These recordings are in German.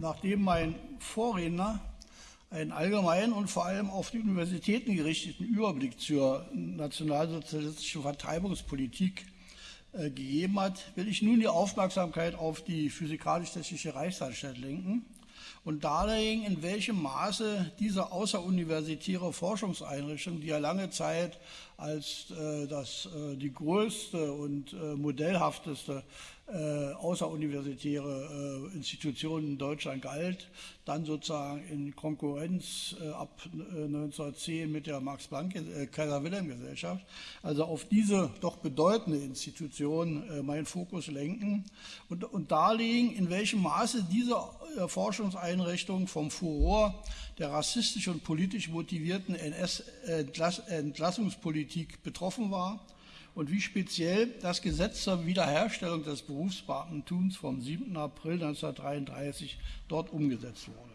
nachdem mein Vorredner einen allgemeinen und vor allem auf die Universitäten gerichteten Überblick zur nationalsozialistischen Vertreibungspolitik äh, gegeben hat, will ich nun die Aufmerksamkeit auf die Physikalisch-Technische Reichsanstalt lenken und darlegen, in welchem Maße diese außeruniversitäre Forschungseinrichtung, die ja lange Zeit als äh, das, äh, die größte und äh, modellhafteste äh, außeruniversitäre äh, Institution in Deutschland galt, dann sozusagen in Konkurrenz äh, ab 1910 mit der Max-Planck-Kaiser-Wilhelm-Gesellschaft. Also auf diese doch bedeutende Institution meinen Fokus lenken und, und darlegen, in welchem Maße diese Forschungseinrichtung vom Furor der rassistisch und politisch motivierten NS-Entlassungspolitik betroffen war und wie speziell das Gesetz zur Wiederherstellung des Berufsbeamtentums vom 7. April 1933 dort umgesetzt wurde.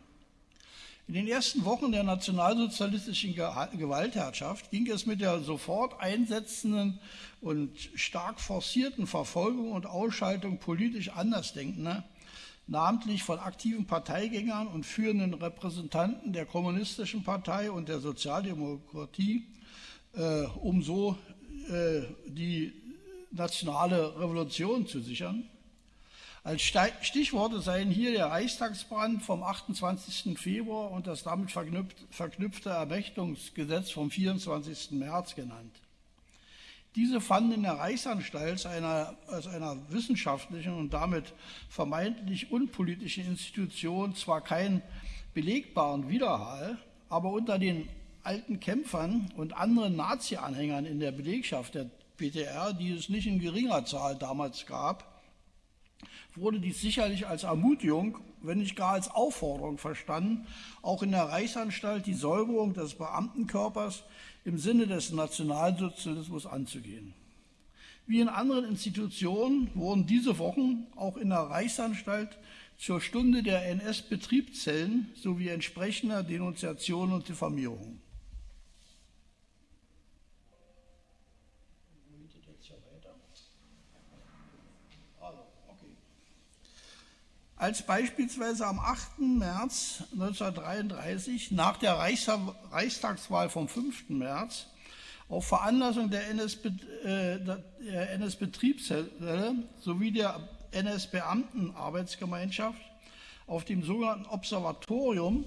In den ersten Wochen der nationalsozialistischen Gewaltherrschaft ging es mit der sofort einsetzenden und stark forcierten Verfolgung und Ausschaltung politisch Andersdenkender, namentlich von aktiven Parteigängern und führenden Repräsentanten der Kommunistischen Partei und der Sozialdemokratie, äh, um so die nationale Revolution zu sichern. Als Stichworte seien hier der Reichstagsbrand vom 28. Februar und das damit verknüpfte Ermächtungsgesetz vom 24. März genannt. Diese fanden in der Reichsanstalt einer, als einer wissenschaftlichen und damit vermeintlich unpolitischen Institution zwar keinen belegbaren Widerhall, aber unter den alten Kämpfern und anderen Nazi-Anhängern in der Belegschaft der PTR, die es nicht in geringer Zahl damals gab, wurde dies sicherlich als Ermutigung, wenn nicht gar als Aufforderung verstanden, auch in der Reichsanstalt die Säuberung des Beamtenkörpers im Sinne des Nationalsozialismus anzugehen. Wie in anderen Institutionen wurden diese Wochen auch in der Reichsanstalt zur Stunde der NS-Betriebszellen sowie entsprechender Denunziationen und Diffamierungen. Als beispielsweise am 8. März 1933 nach der Reichstagswahl vom 5. März auf Veranlassung der NS-Betriebszelle äh, sowie der NS-Beamtenarbeitsgemeinschaft auf dem sogenannten Observatorium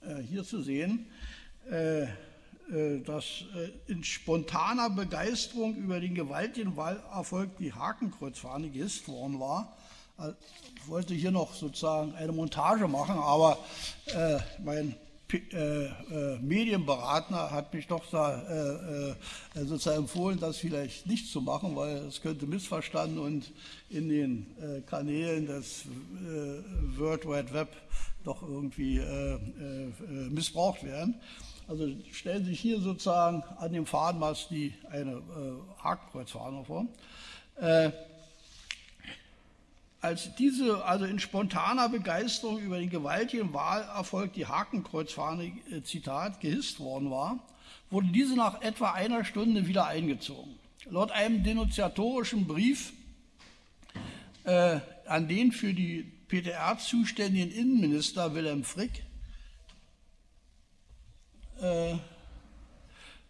äh, hier zu sehen, äh, dass in spontaner Begeisterung über den gewaltigen Wahlerfolg die Hakenkreuzfahne gehisst worden war ich wollte hier noch sozusagen eine Montage machen, aber äh, mein äh, äh, Medienberater hat mich doch da äh, äh, sozusagen empfohlen, das vielleicht nicht zu machen, weil es könnte missverstanden und in den äh, Kanälen des World Wide Web doch irgendwie missbraucht werden. Also stellen Sie sich hier sozusagen an dem Fahnenmast die eine Hakenkreuzfahne vor als diese also in spontaner Begeisterung über den gewaltigen Wahlerfolg die Hakenkreuzfahne, äh, Zitat, gehisst worden war, wurde diese nach etwa einer Stunde wieder eingezogen. Laut einem denunziatorischen Brief äh, an den für die PTR zuständigen Innenminister Wilhelm Frick äh,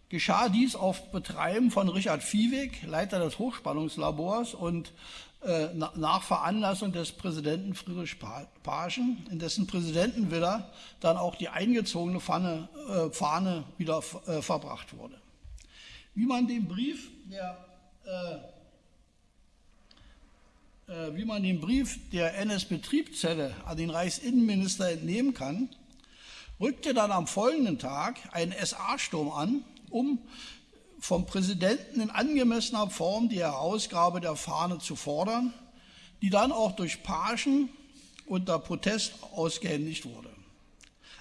geschah dies auf Betreiben von Richard Viehweg, Leiter des Hochspannungslabors und nach Veranlassung des Präsidenten Friedrich Paschen, in dessen Präsidentenvilla dann auch die eingezogene Pfanne, äh, Fahne wieder äh, verbracht wurde. Wie man den Brief der äh, wie man den Brief der NS-Betriebszelle an den Reichsinnenminister entnehmen kann, rückte dann am folgenden Tag ein SA-Sturm an, um vom Präsidenten in angemessener Form die Herausgabe der Fahne zu fordern, die dann auch durch Pagen unter Protest ausgehändigt wurde.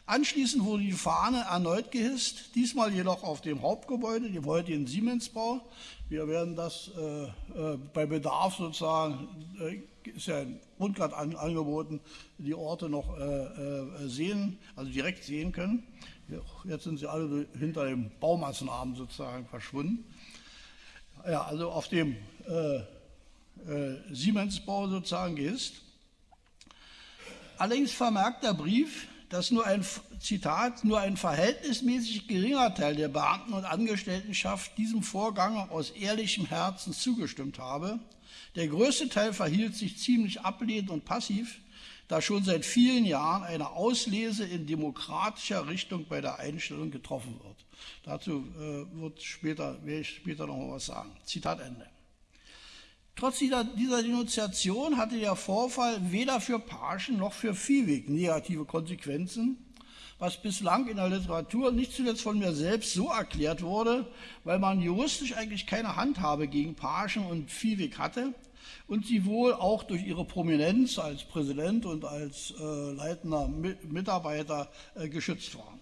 Anschließend wurde die Fahne erneut gehisst, diesmal jedoch auf dem Hauptgebäude, dem heutigen Siemensbau. Wir werden das äh, äh, bei Bedarf sozusagen, äh, ist ja ein Rundgrad an, angeboten, die Orte noch äh, äh, sehen, also direkt sehen können. Jetzt sind sie alle hinter dem Baumassenarm sozusagen verschwunden. Ja, also auf dem äh, äh, Siemensbau sozusagen ist. Allerdings vermerkt der Brief, dass nur ein, Zitat, nur ein verhältnismäßig geringer Teil der Beamten und Angestelltenschaft diesem Vorgang aus ehrlichem Herzen zugestimmt habe. Der größte Teil verhielt sich ziemlich ablehnend und passiv, da schon seit vielen Jahren eine Auslese in demokratischer Richtung bei der Einstellung getroffen wird. Dazu äh, wird später, werde ich später noch was sagen. Zitat Ende. Trotz dieser, dieser Denunziation hatte der Vorfall weder für Paschen noch für Viehweg negative Konsequenzen, was bislang in der Literatur nicht zuletzt von mir selbst so erklärt wurde, weil man juristisch eigentlich keine Handhabe gegen Paschen und Viehweg hatte und sie wohl auch durch ihre Prominenz als Präsident und als äh, leitender Mitarbeiter äh, geschützt waren.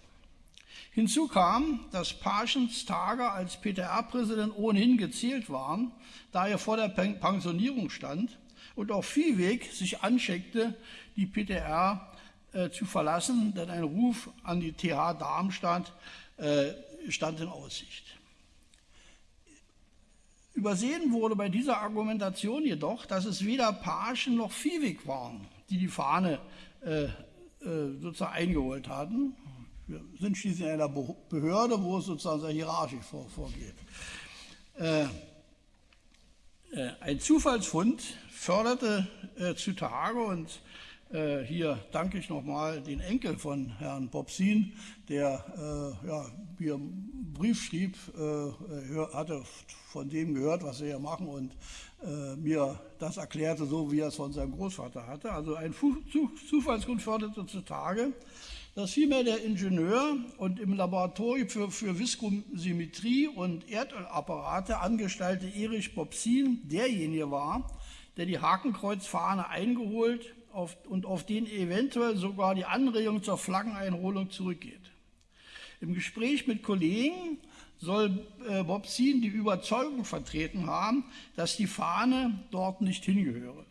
Hinzu kam, dass Paschens Tage als PTR-Präsident ohnehin gezählt waren, da er vor der Pensionierung stand und auch Viehweg sich anscheckte, die PTR äh, zu verlassen, denn ein Ruf an die TH Darmstadt äh, stand in Aussicht. Übersehen wurde bei dieser Argumentation jedoch, dass es weder Paschen noch Viehweg waren, die die Fahne äh, äh sozusagen eingeholt hatten, wir sind schließlich in einer Behörde, wo es sozusagen sehr hierarchisch vor, vorgeht. Äh, äh, ein Zufallsfund förderte äh, zutage und äh, hier danke ich nochmal den Enkel von Herrn Bobsin, der äh, ja, mir einen Brief schrieb, äh, hatte von dem gehört, was wir hier machen und mir das erklärte, so wie er es von seinem Großvater hatte. Also ein Zufallsfund förderte zutage dass vielmehr der Ingenieur und im Laboratorium für, für Viskosymmetrie und Erdölapparate angestellte Erich Bobsin derjenige war, der die Hakenkreuzfahne eingeholt auf, und auf den eventuell sogar die Anregung zur Flaggeneinholung zurückgeht. Im Gespräch mit Kollegen soll äh, Bobsin die Überzeugung vertreten haben, dass die Fahne dort nicht hingehöre.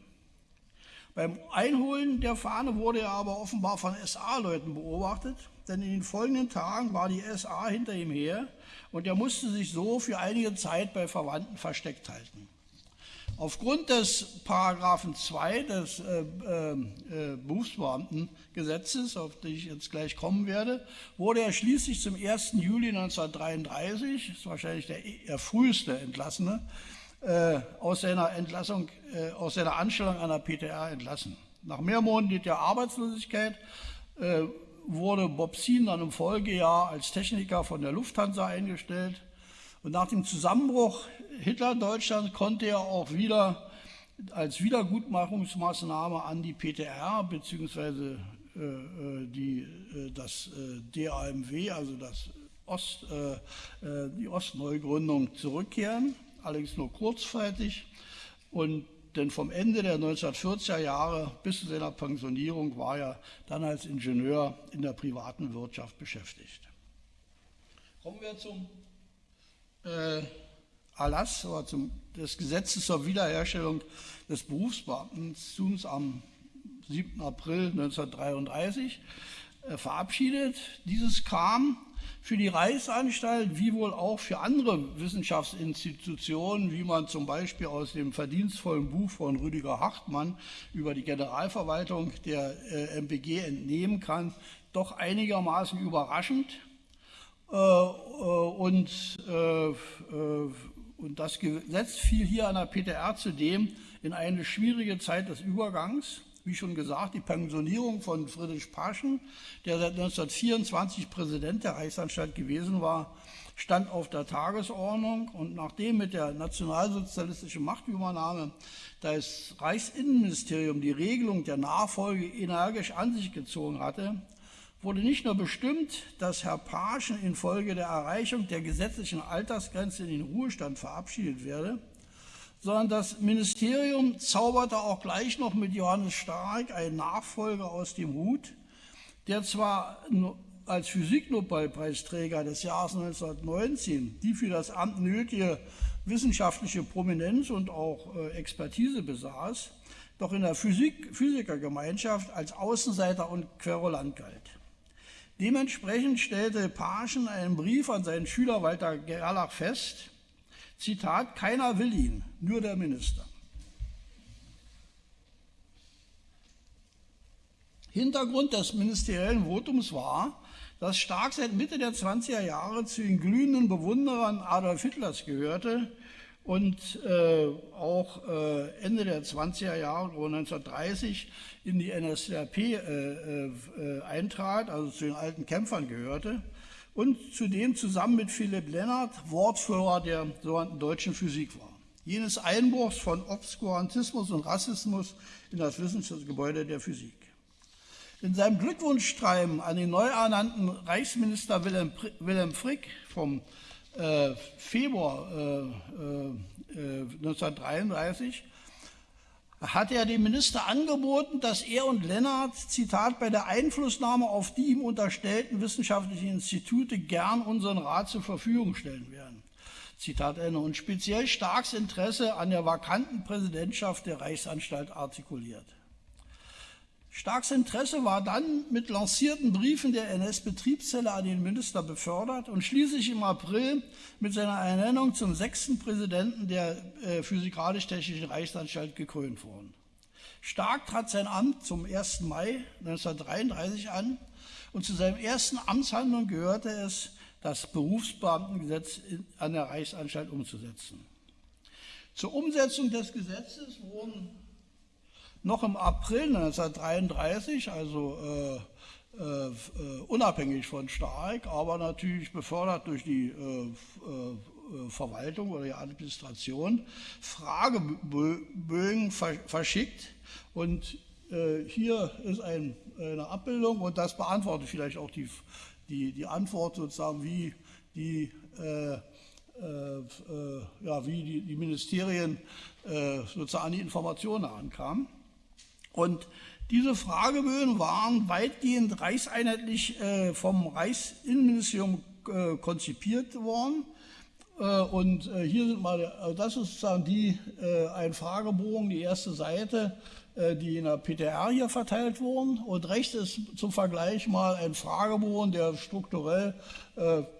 Beim Einholen der Fahne wurde er aber offenbar von SA-Leuten beobachtet, denn in den folgenden Tagen war die SA hinter ihm her und er musste sich so für einige Zeit bei Verwandten versteckt halten. Aufgrund des Paragraphen 2 des äh, äh, Berufsbeamtengesetzes, auf das ich jetzt gleich kommen werde, wurde er schließlich zum 1. Juli 1933, das ist wahrscheinlich der, der früheste Entlassene, äh, aus seiner Entlassung, äh, aus seiner Anstellung an der PTR entlassen. Nach mehrmonatiger Arbeitslosigkeit äh, wurde Bobsin dann im Folgejahr als Techniker von der Lufthansa eingestellt. Und nach dem Zusammenbruch Hitler-Deutschland konnte er auch wieder als Wiedergutmachungsmaßnahme an die PTR bzw. Äh, die, das DAMW, also das Ost, die Ostneugründung zurückkehren allerdings nur kurzzeitig. Und denn vom Ende der 1940er Jahre bis zu seiner Pensionierung war er dann als Ingenieur in der privaten Wirtschaft beschäftigt. Kommen wir zum äh, Erlass oder zum, des Gesetzes zur Wiederherstellung des Berufsbeamtentums am 7. April 1933 äh, verabschiedet. Dieses kam für die Reichsanstalt wie wohl auch für andere Wissenschaftsinstitutionen, wie man zum Beispiel aus dem verdienstvollen Buch von Rüdiger Hartmann über die Generalverwaltung der äh, MPG entnehmen kann, doch einigermaßen überraschend. Äh, äh, und, äh, und das Gesetz fiel hier an der PTR zudem in eine schwierige Zeit des Übergangs wie schon gesagt, die Pensionierung von Friedrich Paschen, der seit 1924 Präsident der Reichsanstalt gewesen war, stand auf der Tagesordnung. Und nachdem mit der nationalsozialistischen Machtübernahme das Reichsinnenministerium die Regelung der Nachfolge energisch an sich gezogen hatte, wurde nicht nur bestimmt, dass Herr Paschen infolge der Erreichung der gesetzlichen Altersgrenze in den Ruhestand verabschiedet werde, sondern das Ministerium zauberte auch gleich noch mit Johannes Stark einen Nachfolger aus dem Hut, der zwar als Physiknobelpreisträger des Jahres 1919 die für das Amt nötige wissenschaftliche Prominenz und auch äh, Expertise besaß, doch in der Physik, Physikergemeinschaft als Außenseiter und Querulant galt. Dementsprechend stellte Paschen einen Brief an seinen Schüler Walter Gerlach fest, Zitat, keiner will ihn, nur der Minister. Hintergrund des ministeriellen Votums war, dass Stark seit Mitte der 20er Jahre zu den glühenden Bewunderern Adolf Hitlers gehörte und äh, auch äh, Ende der 20er Jahre, 1930, in die NSDAP äh, äh, eintrat, also zu den alten Kämpfern gehörte und zudem zusammen mit Philipp Lennart Wortführer der sogenannten deutschen Physik war. Jenes Einbruchs von Obskurantismus und Rassismus in das Wissenschaftsgebäude der Physik. In seinem Glückwunschschreiben an den neu ernannten Reichsminister Wilhelm, Wilhelm Frick vom äh, Februar äh, äh, 1933 hat er dem Minister angeboten, dass er und Lennart, Zitat, bei der Einflussnahme auf die ihm unterstellten wissenschaftlichen Institute gern unseren Rat zur Verfügung stellen werden. Zitat Ende. Und speziell Starks Interesse an der vakanten Präsidentschaft der Reichsanstalt artikuliert. Starks Interesse war dann mit lancierten Briefen der NS-Betriebszelle an den Minister befördert und schließlich im April mit seiner Ernennung zum sechsten Präsidenten der äh, Physikalisch-Technischen Reichsanstalt gekrönt worden. Stark trat sein Amt zum 1. Mai 1933 an und zu seinem ersten Amtshandlung gehörte es, das Berufsbeamtengesetz an der Reichsanstalt umzusetzen. Zur Umsetzung des Gesetzes wurden noch im April 1933, also äh, äh, unabhängig von Stark, aber natürlich befördert durch die äh, äh Verwaltung oder die Administration, Fragebögen verschickt. Und äh, hier ist ein, eine Abbildung und das beantwortet vielleicht auch die, die, die Antwort sozusagen, wie die äh, äh, ja, wie die, die Ministerien äh, sozusagen an die Informationen ankamen. Und diese Fragebögen waren weitgehend reichseinheitlich äh, vom Reichsinnenministerium äh, konzipiert worden. Äh, und hier sind mal, also das ist sozusagen die, ein Fragebogen, die erste Seite, die in der PTR hier verteilt wurden. Und rechts ist zum Vergleich mal ein Fragebogen, der strukturell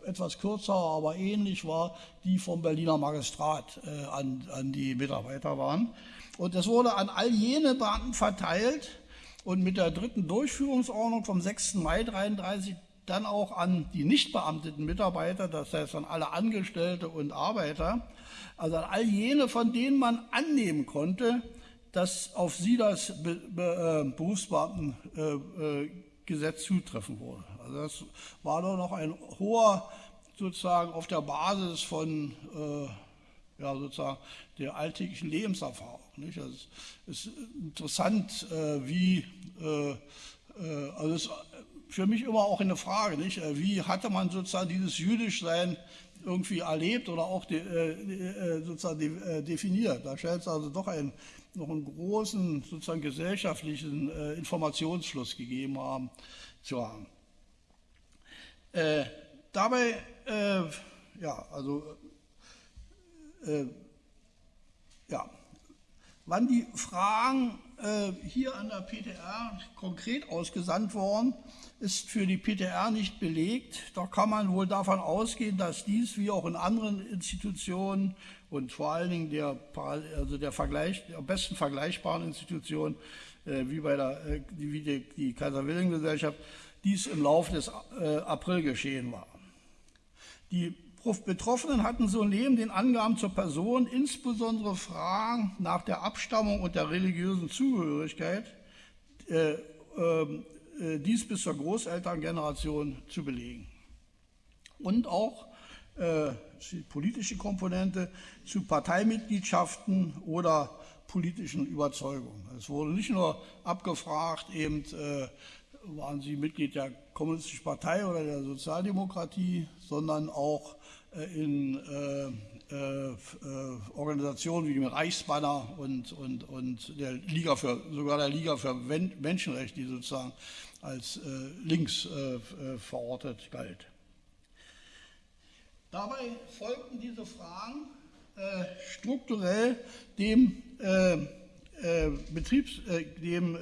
etwas kürzer, aber ähnlich war, die vom Berliner Magistrat an, an die Mitarbeiter waren. Und das wurde an all jene Beamten verteilt und mit der dritten Durchführungsordnung vom 6. Mai 33 dann auch an die nicht beamteten Mitarbeiter, das heißt an alle Angestellte und Arbeiter, also an all jene, von denen man annehmen konnte, dass auf sie das Be Be äh, Berufsbeamtengesetz zutreffen würde. Also das war doch noch ein hoher, sozusagen auf der Basis von äh, ja, sozusagen der alltäglichen Lebenserfahrung. Nicht? Also es ist interessant, äh, wie, äh, äh, also es ist für mich immer auch eine Frage, nicht? wie hatte man sozusagen dieses Jüdischsein irgendwie erlebt oder auch de, sozusagen de, definiert. Da scheint es also doch ein, noch einen großen sozusagen gesellschaftlichen Informationsfluss gegeben haben, zu haben. dabei, ja, also Wann die Fragen äh, hier an der PTR konkret ausgesandt worden, ist für die PTR nicht belegt. Da kann man wohl davon ausgehen, dass dies wie auch in anderen Institutionen und vor allen Dingen der, also der, Vergleich, der besten vergleichbaren Institution äh, wie bei der, äh, wie die, die Kaiser-Wilhelm-Gesellschaft, dies im Laufe des äh, April geschehen war. Die Betroffenen hatten so neben den Angaben zur Person insbesondere Fragen nach der Abstammung und der religiösen Zugehörigkeit, äh, ähm, äh, dies bis zur Großelterngeneration zu belegen. Und auch äh, die politische Komponente zu Parteimitgliedschaften oder politischen Überzeugungen. Es wurde nicht nur abgefragt, eben äh, waren Sie Mitglied der Kommunistischen Partei oder der Sozialdemokratie, sondern auch in äh, äh, Organisationen wie dem Reichsbanner und, und, und der Liga für, sogar der Liga für Menschenrechte, die sozusagen als links verortet galt. Dabei folgten diese Fragen strukturell dem Betriebs-, dem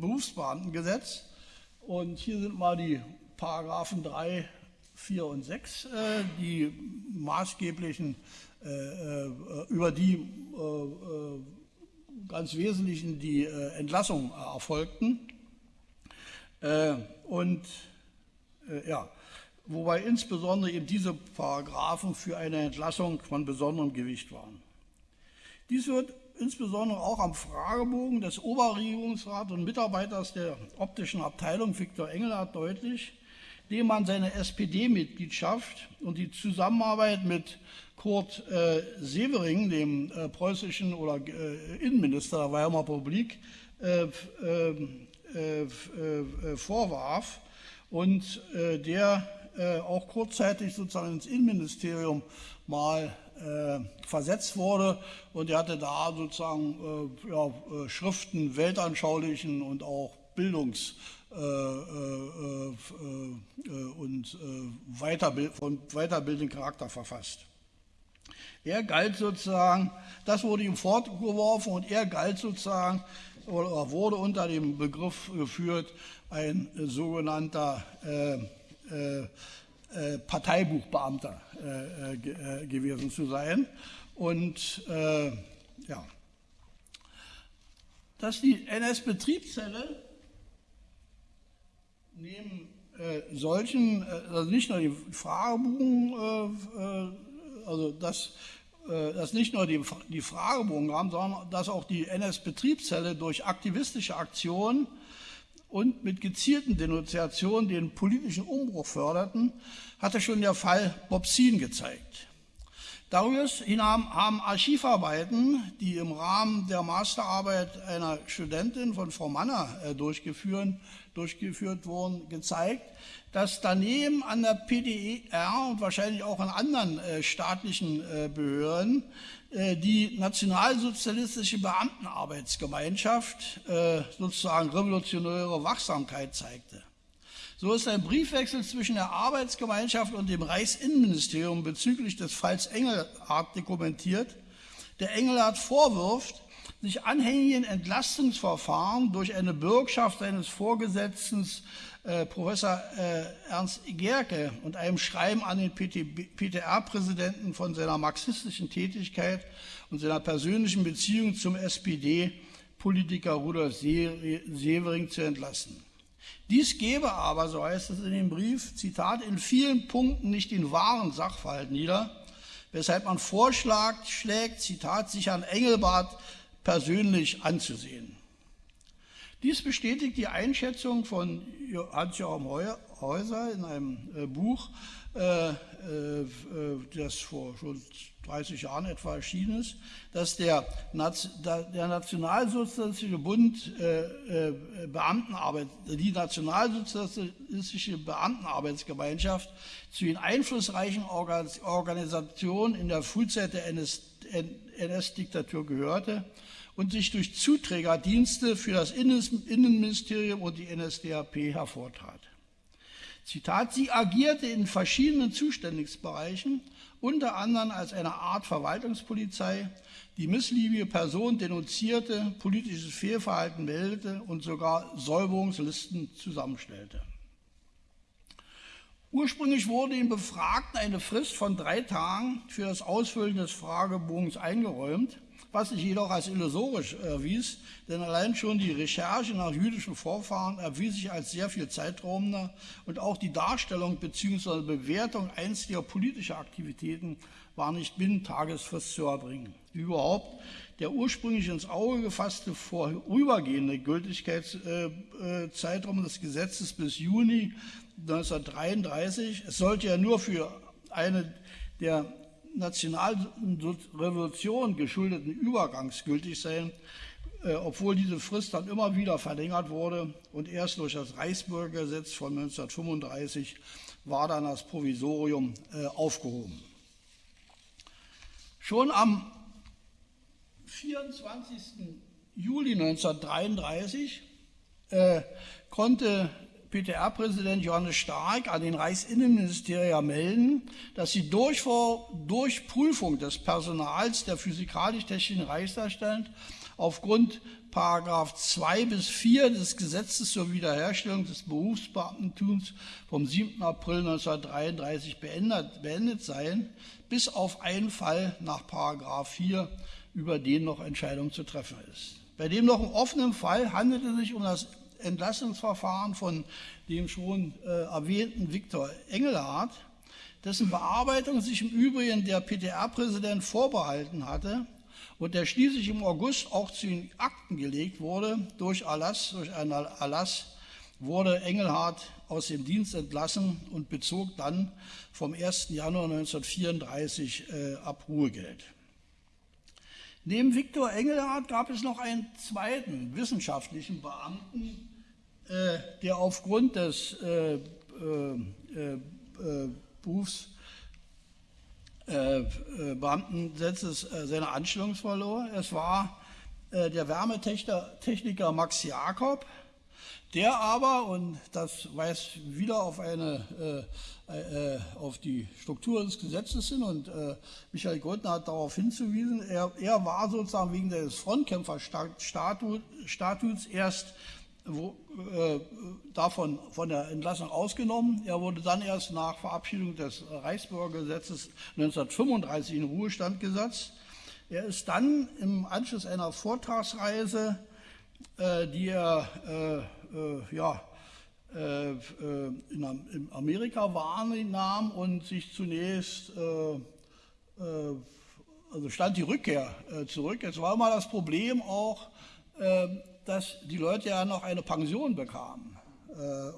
Berufsbeamtengesetz. Und hier sind mal die Paragraphen 3, 4 und 6, äh, die maßgeblichen, äh, äh, über die ganz wesentlichen die Entlassung erfolgten. Und ja, wobei insbesondere eben diese Paragraphen für eine Entlassung von besonderem Gewicht waren. Dies wird insbesondere auch am Fragebogen des Oberregierungsrats und Mitarbeiters der optischen Abteilung Viktor Engelhardt deutlich, dem man seine SPD-Mitgliedschaft und die Zusammenarbeit mit Kurt äh, Severing, dem äh, preußischen oder äh, Innenminister der Weimarer Republik, äh, ähm, äh, äh, vorwarf und der auch kurzzeitig sozusagen ins Innenministerium mal versetzt wurde. Und er hatte da sozusagen ja, Schriften weltanschaulichen und auch Bildungs- und Weiterbild, von weiterbildenden Charakter verfasst. Er galt sozusagen, das wurde ihm fortgeworfen und er galt sozusagen oder wurde unter dem Begriff geführt, ein sogenannter äh, äh, äh Parteibuchbeamter äh, äh, gewesen zu sein. Und ja, dass die NS-Betriebszelle neben solchen, also nicht nur die Fragebogen, also dass äh, dass nicht nur die, die Fragebogen haben, sondern dass auch die NS-Betriebszelle durch aktivistische Aktionen und mit gezielten Denunziationen den politischen Umbruch förderten, hatte schon der Fall Bobsin gezeigt. Darüber hinaus haben Archivarbeiten, die im Rahmen der Masterarbeit einer Studentin von Frau Manner äh, durchgeführt, durchgeführt wurden, gezeigt, dass daneben an der PDR und wahrscheinlich auch an anderen äh, staatlichen äh, Behörden äh, die nationalsozialistische Beamtenarbeitsgemeinschaft äh, sozusagen revolutionäre Wachsamkeit zeigte. So ist ein Briefwechsel zwischen der Arbeitsgemeinschaft und dem Reichsinnenministerium bezüglich des Falls Engelhardt dokumentiert, der Engelhardt vorwirft, sich anhängigen Entlastungsverfahren durch eine Bürgschaft seines Vorgesetzten äh, Professor äh, Ernst Gerke und einem Schreiben an den PTR-Präsidenten von seiner marxistischen Tätigkeit und seiner persönlichen Beziehung zum SPD-Politiker Rudolf Severing zu entlassen. Dies gebe aber, so heißt es in dem Brief, Zitat, in vielen Punkten nicht den wahren Sachverhalt nieder, weshalb man vorschlägt, schlägt, Zitat, sich an Engelbart persönlich anzusehen. Dies bestätigt die Einschätzung von Hans-Joachim Häuser in einem äh, Buch, äh, äh, das vor schon 30 Jahren etwa erschienen ist, dass der, Nationalsozialistische Bund Beamtenarbeit, die Nationalsozialistische Beamtenarbeitsgemeinschaft zu den einflussreichen Organisationen in der Frühzeit der NS-Diktatur gehörte und sich durch Zuträgerdienste für das Innenministerium und die NSDAP hervortat. Zitat, sie agierte in verschiedenen Zuständigkeitsbereichen, unter anderem als eine Art Verwaltungspolizei, die missliebige Personen denunzierte, politisches Fehlverhalten meldete und sogar Säuberungslisten zusammenstellte. Ursprünglich wurde dem Befragten eine Frist von drei Tagen für das Ausfüllen des Fragebogens eingeräumt was sich jedoch als illusorisch erwies, denn allein schon die Recherche nach jüdischen Vorfahren erwies sich als sehr viel zeitraubender und auch die Darstellung bzw. Bewertung einstiger politischer Aktivitäten war nicht binnen Tagesfrist zu erbringen. Wie überhaupt der ursprünglich ins Auge gefasste vorübergehende Gültigkeitszeitraum des Gesetzes bis Juni 1933, es sollte ja nur für eine der Nationalrevolution geschuldeten Übergangs gültig sein, äh, obwohl diese Frist dann immer wieder verlängert wurde und erst durch das Reichsbürgergesetz von 1935 war dann das Provisorium äh, aufgehoben. Schon am 24. Juli 1933 äh, konnte PTR-Präsident Johannes Stark an den Reichsinnenministerium melden, dass die Durchprüfung des Personals der physikalisch-technischen Reichsanstalt aufgrund Paragraph 2 bis 4 des Gesetzes zur Wiederherstellung des Berufsbeamtentums vom 7. April 1933 beendet, beendet seien, bis auf einen Fall nach Paragraph 4, über den noch Entscheidung zu treffen ist. Bei dem noch offenen Fall handelte es sich um das Entlassungsverfahren von dem schon äh, erwähnten Viktor Engelhardt, dessen Bearbeitung sich im Übrigen der PTR-Präsident vorbehalten hatte und der schließlich im August auch zu den Akten gelegt wurde, durch Erlass, durch einen Erlass wurde Engelhardt aus dem Dienst entlassen und bezog dann vom 1. Januar 1934 äh, Abruhegeld. Neben Viktor Engelhardt gab es noch einen zweiten wissenschaftlichen Beamten, der aufgrund des äh, äh, äh, äh Berufs Beamtensetzes seine Anstellung verlor. Es war der Wärmetechniker Max Jakob, der aber, und das weist wieder auf, eine, äh, äh, auf die Struktur des Gesetzes hin, und äh, Michael Goldner hat darauf hinzuwiesen, er, er war sozusagen wegen des Frontkämpferstatuts erst wo, äh, davon von der Entlassung ausgenommen. Er wurde dann erst nach Verabschiedung des Reichsbürgergesetzes 1935 in Ruhestand gesetzt. Er ist dann im Anschluss einer Vortragsreise, äh, die er äh, äh, ja, äh, äh, in, Amerika wahrnahm und sich zunächst, also stand die Rückkehr zurück. Es war immer das Problem auch, dass die Leute ja noch eine Pension bekamen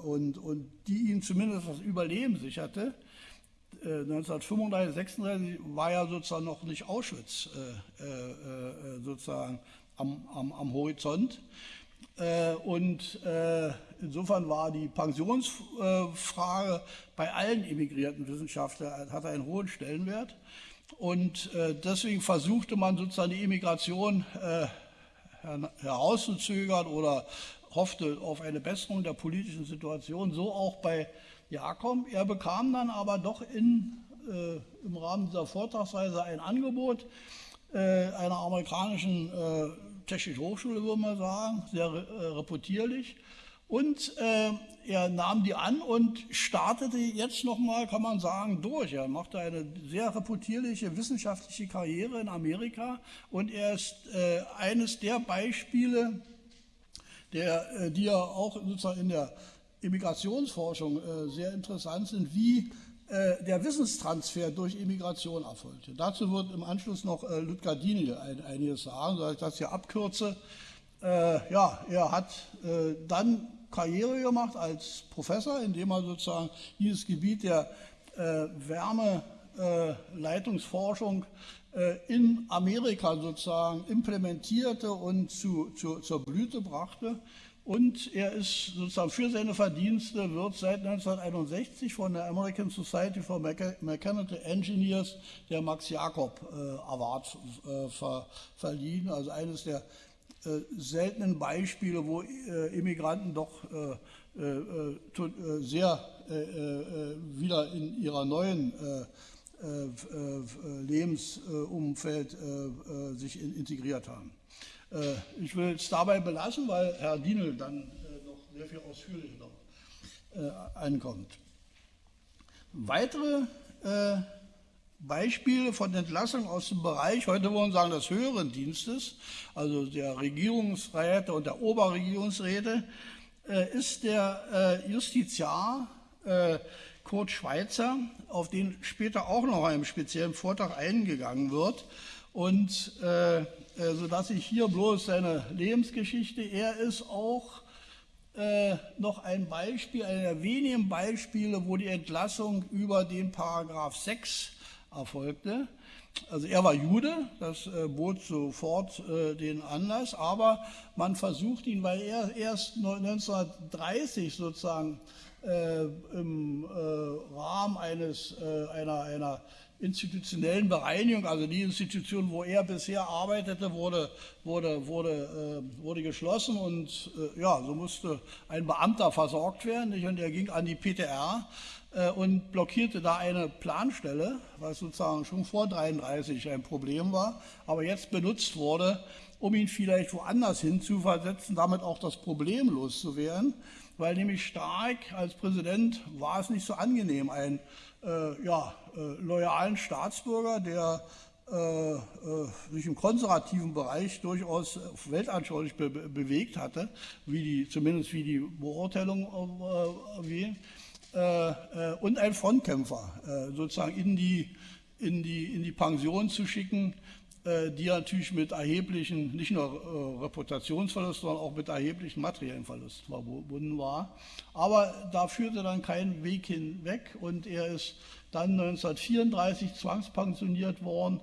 und, und die ihnen zumindest das Überleben sicherte. 1935, 36 war ja sozusagen noch nicht Auschwitz sozusagen am, am, am Horizont. Äh, und äh, insofern war die Pensionsfrage bei allen emigrierten Wissenschaftlern hat einen hohen Stellenwert. Und äh, deswegen versuchte man sozusagen die Immigration herauszuzögern oder hoffte auf eine Besserung der politischen Situation, so auch bei Jakob. Er bekam dann aber doch in, äh, im Rahmen dieser Vortragsweise ein Angebot äh, einer amerikanischen äh, Technische Hochschule, würde man sagen, sehr äh, reputierlich. Und äh, er nahm die an und startete jetzt nochmal, kann man sagen, durch. Er machte eine sehr reputierliche wissenschaftliche Karriere in Amerika und er ist äh, eines der Beispiele, der, äh, die ja auch sozusagen in der Immigrationsforschung äh, sehr interessant sind, wie äh, der Wissenstransfer durch Immigration erfolgte. Dazu wird im Anschluss noch äh, ein, einiges sagen, soll ich das hier abkürze. Äh, ja, er hat äh, dann Karriere gemacht als Professor, indem er sozusagen dieses Gebiet der äh, Wärmeleitungsforschung äh, in Amerika sozusagen implementierte und zu, zu, zur Blüte brachte. Und er ist sozusagen für seine Verdienste, wird seit 1961 von der American Society for Mechanical Engineers der Max Jakob äh, Award äh, ver, verliehen. Also eines der äh, seltenen Beispiele, wo äh, Immigranten doch äh, äh, sehr wieder in ihrer neuen Lebensumfeld sich integriert haben. Ich will es dabei belassen, weil Herr Dienel dann noch sehr viel ausführlicher äh, ankommt. Weitere Beispiele von Entlassung aus dem Bereich, heute wollen wir sagen, des höheren Dienstes, also der Regierungsräte und der Oberregierungsräte, ist der Justiziar Kurt Schweitzer, auf den später auch noch einem speziellen Vortrag eingegangen wird. Und äh, äh, sodass ich hier bloß seine Lebensgeschichte, er ist auch äh, noch ein Beispiel, einer der wenigen Beispiele, wo die Entlassung über den Paragraph 6 erfolgte. Also er war Jude, das äh, bot sofort äh, den Anlass, aber man versucht ihn, weil er erst 1930 sozusagen äh, im Rahmen eines, einer, einer institutionellen Bereinigung, also die Institution, wo er bisher arbeitete, wurde, wurde, wurde, wurde geschlossen und ja, so musste ein Beamter versorgt werden nicht? und er ging an die PTR und blockierte da eine Planstelle, was sozusagen schon vor 33 ein Problem war, aber jetzt benutzt wurde, um ihn vielleicht woanders hin zu versetzen, damit auch das Problem loszuwerden, weil nämlich Stark als Präsident war es nicht so angenehm, ein äh, ja, äh, loyalen Staatsbürger, der äh, äh, sich im konservativen Bereich durchaus weltanschaulich be bewegt hatte, wie die, zumindest wie die Beurteilung äh, äh, äh, und ein Frontkämpfer sozusagen in die, in, die, in die Pension zu schicken, die natürlich mit erheblichen, nicht nur Reputationsverlust, sondern auch mit erheblichen materiellen Verlust verbunden war. Aber da führte dann kein Weg hinweg und er ist dann 1934 zwangspensioniert worden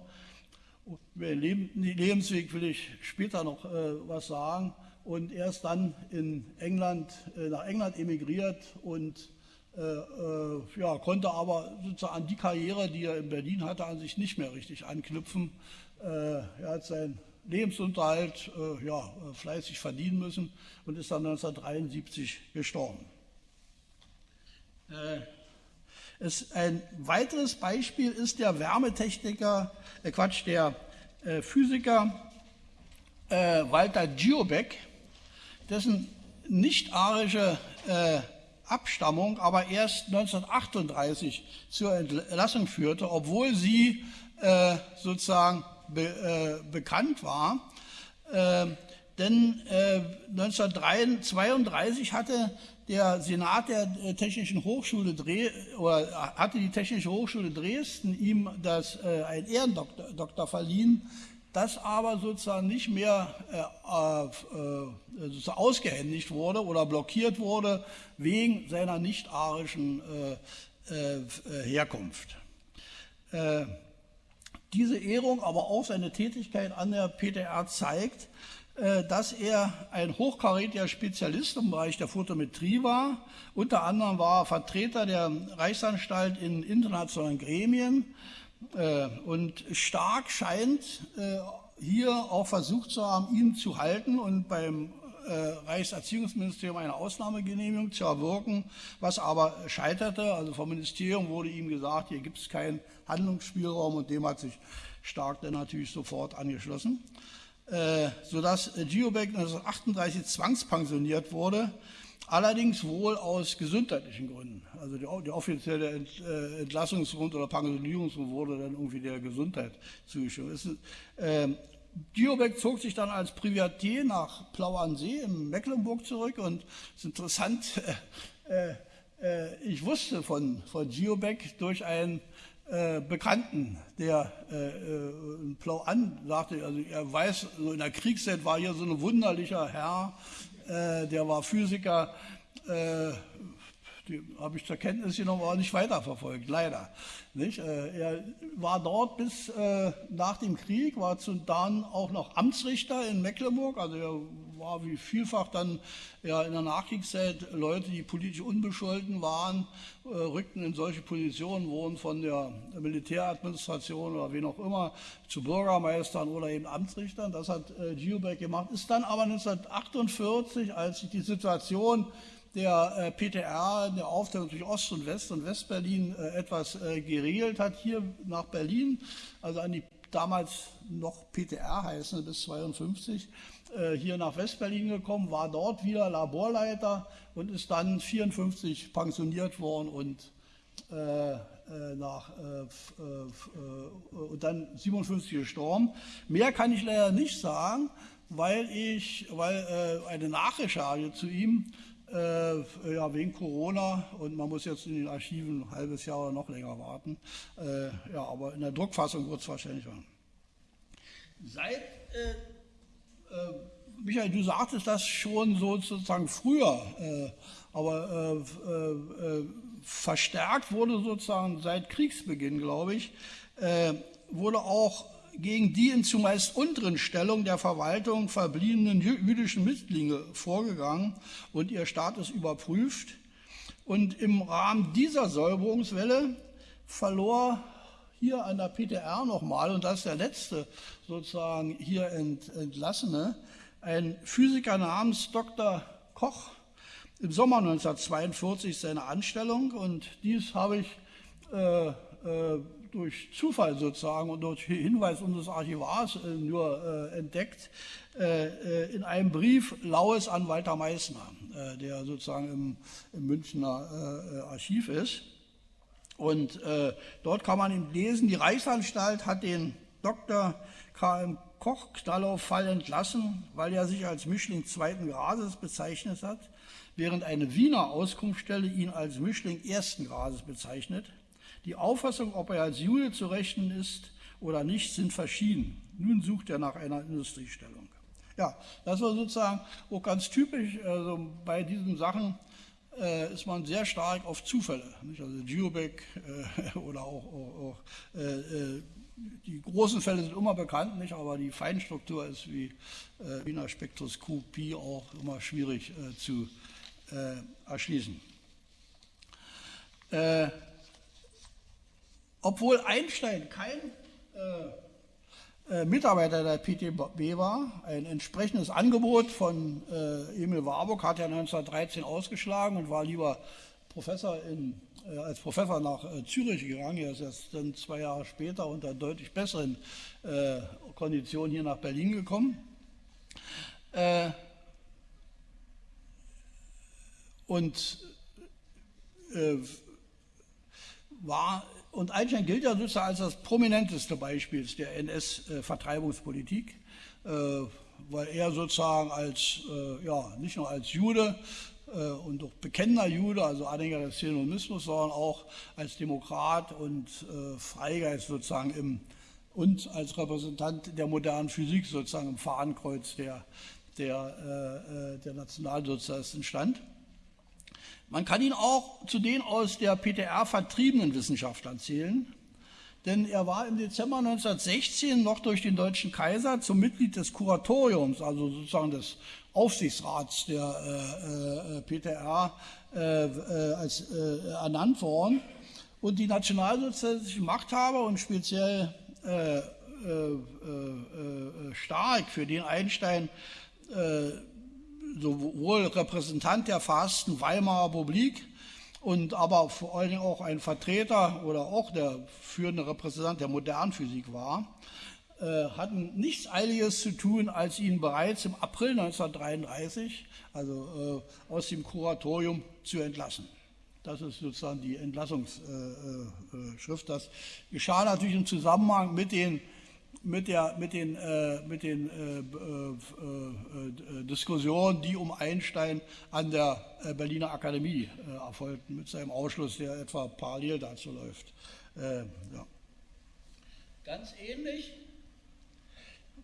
über den Lebensweg will ich später noch äh, was sagen. Und er ist dann in England, äh, nach England emigriert und äh, äh, ja, konnte aber sozusagen an die Karriere, die er in Berlin hatte, an sich nicht mehr richtig anknüpfen. Äh, er hat seinen Lebensunterhalt äh, ja, fleißig verdienen müssen und ist dann 1973 gestorben. Es, ein weiteres Beispiel ist der Wärmetechniker, äh Quatsch, der äh, Physiker äh, Walter Giobeck, dessen nicht-arische äh, Abstammung aber erst 1938 zur Entlassung führte, obwohl sie äh, sozusagen be, äh, bekannt war. Ähm, denn 1932 hatte der Senat der äh, Technischen Hochschule Dre oder hatte die Technische Hochschule Dresden ihm das, äh, ein Ehrendoktor verliehen, das aber sozusagen nicht mehr äh, äh, ausgehändigt wurde oder blockiert wurde wegen seiner nicht-arischen äh, äh, Herkunft. diese Ehrung, aber auch seine Tätigkeit an der PTR zeigt, äh, dass er ein hochkarätiger Spezialist im Bereich der Photometrie war. Unter anderem war er Vertreter der Reichsanstalt in internationalen Gremien äh, und stark scheint äh, hier auch versucht zu haben, ihn zu halten und beim Reichserziehungsministerium eine Ausnahmegenehmigung zu erwirken, was aber scheiterte. Also vom Ministerium wurde ihm gesagt, hier gibt es keinen Handlungsspielraum und dem hat sich Stark dann natürlich sofort angeschlossen. Äh, sodass Giobeck 1938 zwangspensioniert wurde, allerdings wohl aus gesundheitlichen Gründen. Also die, die offizielle äh, Entlassungsgrund oder Pensionierungsgrund wurde dann irgendwie der Gesundheit zugeschrieben. Äh, Giobeck zog sich dann als Privatier nach Plau an See in Mecklenburg zurück und es ist interessant, äh, äh, ich wusste von, von Giobeck durch einen äh, Bekannten, der äh, äh, Plau an sagte, also er weiß, so in der Kriegszeit war hier so ein wunderlicher Herr, der war Physiker, äh, die habe ich zur Kenntnis genommen, aber nicht weiterverfolgt, leider. Nicht? Äh, er war dort bis äh, nach dem Krieg, war dann auch noch Amtsrichter in Mecklenburg, also er war wie vielfach dann ja, in der Nachkriegszeit Leute, die politisch unbescholten waren, äh, rückten in solche Positionen, wurden von der Militäradministration oder wen auch immer zu Bürgermeistern oder eben Amtsrichtern. Das hat Giobeck gemacht, ist dann aber 1948, als sich die Situation der äh, PTR in der Aufteilung durch Ost- und West- und Westberlin äh, etwas äh, geregelt hat, hier nach Berlin, also an die damals noch PTR heißen, bis 52, äh, hier nach Westberlin gekommen, war dort wieder Laborleiter und ist dann 54 pensioniert worden und äh, äh, nach, und dann 57 gestorben. Mehr kann ich leider nicht sagen, weil ich, weil eine Nachrecherche zu ihm äh, ja, wegen Corona und man muss jetzt in den Archiven ein halbes Jahr oder noch länger warten. Äh, ja, aber in der Druckfassung wird es wahrscheinlich werden. Seit äh, äh, Michael, du sagtest das schon sozusagen früher, äh, aber verstärkt wurde sozusagen seit Kriegsbeginn, glaube ich, wurde auch gegen die in zumeist unteren Stellung der Verwaltung verbliebenen jüdischen Mittlinge vorgegangen und ihr Status überprüft. Und im Rahmen dieser Säuberungswelle verlor hier an der PTR nochmal, und das ist der letzte sozusagen hier entlassene, ein Physiker namens Dr. Koch im Sommer 1942 seine Anstellung und dies habe ich äh, äh, durch Zufall sozusagen und durch Hinweis unseres Archivars äh, nur äh, entdeckt, äh, äh, in einem Brief Laues an Walter Meissner, der sozusagen im, im Münchner Archiv ist. Und dort kann man lesen, die Reichsanstalt hat den Dr. K.M. Koch Knallauffall entlassen, weil er sich als Mischling zweiten Grades bezeichnet hat, während eine Wiener Auskunftsstelle ihn als Mischling ersten Grades bezeichnet. Die Auffassung, ob er als Jude zu rechnen ist oder nicht, sind verschieden. Nun sucht er nach einer Industriestellung. Ja, das war sozusagen auch ganz typisch. Also bei diesen Sachen äh, ist man sehr stark auf Zufälle. Nicht? Also Geobeck äh, oder auch, auch, auch äh, äh, die großen Fälle sind immer bekannt, nicht? aber die Feinstruktur ist wie äh, Wiener Spektroskopie auch immer schwierig äh, zu erschließen. Obwohl Einstein kein äh, Mitarbeiter der PTB war. Ein entsprechendes Angebot von äh, Emil Warburg hat er 1913 ausgeschlagen und war lieber Professor in, äh, als Professor nach äh, Zürich gegangen. Er ist erst dann zwei Jahre später unter deutlich besseren äh, Konditionen hier nach Berlin gekommen. Äh, und war und Einstein gilt ja sozusagen als das prominenteste Beispiel der NS-Vertreibungspolitik, äh, weil er sozusagen als, äh, ja, nicht nur als Jude äh, und auch bekennender Jude, also Anhänger des Zionismus, sondern auch als Demokrat und Freigeist sozusagen im, und als Repräsentant der modernen Physik sozusagen im Fahnenkreuz der, der, der Nationalsozialisten stand. Man kann ihn auch zu den aus der PTR vertriebenen Wissenschaftlern zählen, denn er war im Dezember 1916 noch durch den deutschen Kaiser zum Mitglied des Kuratoriums, also sozusagen des Aufsichtsrats der äh, äh, PTR, äh, äh, als, äh, ernannt worden. Und die nationalsozialistischen Machthaber und speziell äh, stark, für den Einstein sowohl Repräsentant der verhassten Weimarer Republik und aber vor allen Dingen auch ein Vertreter oder auch der führende Repräsentant der modernen Physik war, äh, hatten nichts Eiliges zu tun, als ihn bereits im April 1933, also äh, aus dem Kuratorium zu entlassen. Das ist sozusagen die Entlassungsschrift. das geschah natürlich im Zusammenhang mit den mit, der, mit den, äh, mit den äh, äh, äh, Diskussionen, die um Einstein an der äh, Berliner Akademie äh, erfolgten, mit seinem Ausschluss, der etwa parallel dazu läuft. Ja. Ganz ähnlich